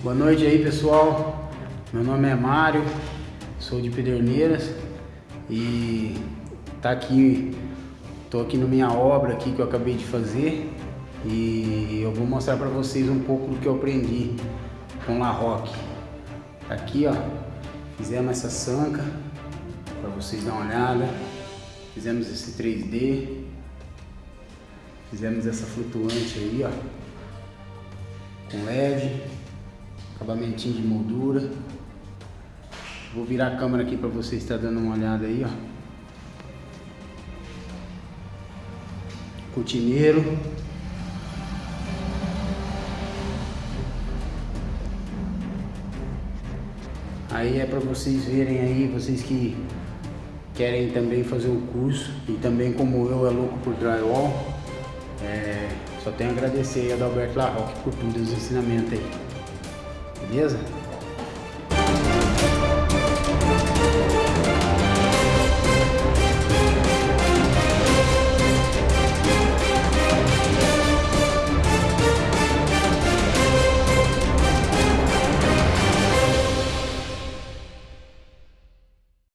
Boa noite aí pessoal, meu nome é Mário, sou de Pederneiras e tá aqui, tô aqui na minha obra aqui que eu acabei de fazer e eu vou mostrar para vocês um pouco do que eu aprendi com La Roque. Aqui ó, fizemos essa sanca para vocês dar uma olhada, fizemos esse 3D, fizemos essa flutuante aí ó, com LED, acabamentinho de moldura. Vou virar a câmera aqui para vocês estar dando uma olhada aí, ó. Cortineiro. Aí é para vocês verem aí, vocês que querem também fazer o curso e também como eu é louco por drywall, é, só tenho a agradecer a Adalberto Larroque por todos os ensinamentos aí. Beleza?